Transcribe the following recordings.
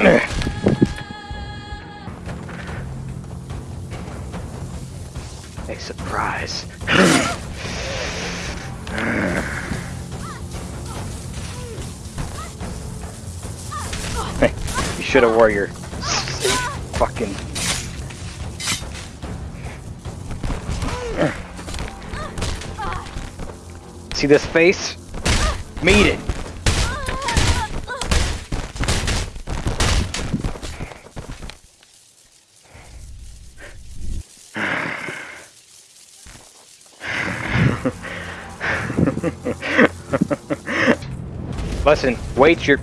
A surprise. you should have warrior. Fucking See this face? Meet it. Listen, wait your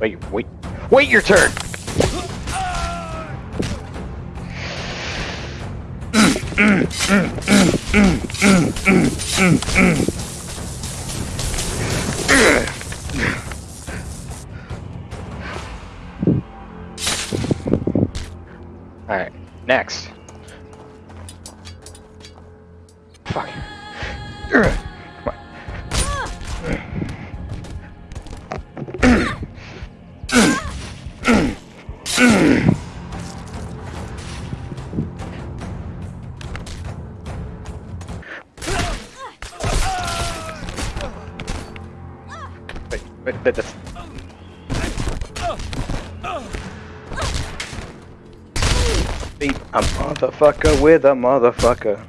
wait wait wait your turn. Alright, next. Fuck. Wait, wait, wait, this. Beat a motherfucker with a motherfucker.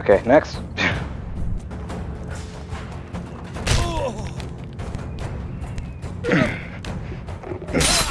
Okay, next.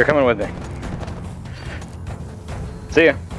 You're coming with me. See ya.